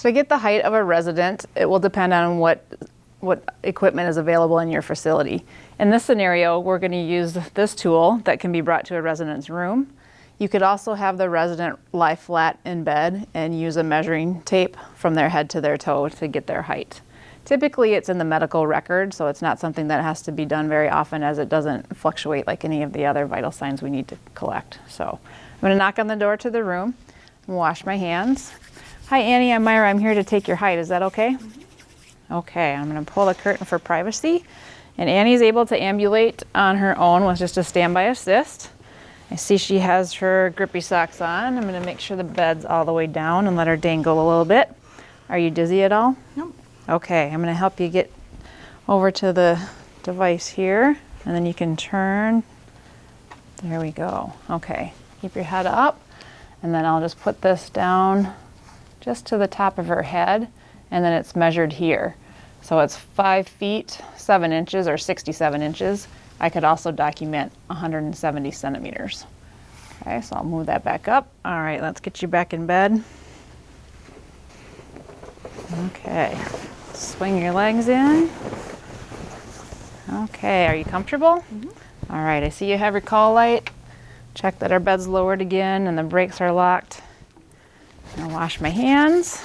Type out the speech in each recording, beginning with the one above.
To get the height of a resident, it will depend on what, what equipment is available in your facility. In this scenario, we're going to use this tool that can be brought to a resident's room. You could also have the resident lie flat in bed and use a measuring tape from their head to their toe to get their height. Typically, it's in the medical record, so it's not something that has to be done very often as it doesn't fluctuate like any of the other vital signs we need to collect. So I'm going to knock on the door to the room wash my hands. Hi, Annie. I'm Myra. I'm here to take your height. Is that okay? Mm -hmm. Okay. I'm going to pull the curtain for privacy. And Annie's able to ambulate on her own with just a standby assist. I see she has her grippy socks on. I'm going to make sure the bed's all the way down and let her dangle a little bit. Are you dizzy at all? No. Okay. I'm going to help you get over to the device here. And then you can turn. There we go. Okay. Keep your head up. And then I'll just put this down just to the top of her head, and then it's measured here. So it's five feet, seven inches, or 67 inches. I could also document 170 centimeters. Okay, so I'll move that back up. All right, let's get you back in bed. Okay, swing your legs in. Okay, are you comfortable? Mm -hmm. All right, I see you have your call light. Check that our bed's lowered again and the brakes are locked. I'll wash my hands.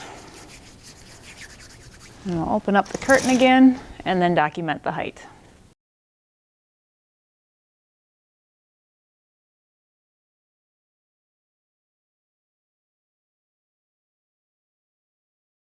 And I'll open up the curtain again and then document the height.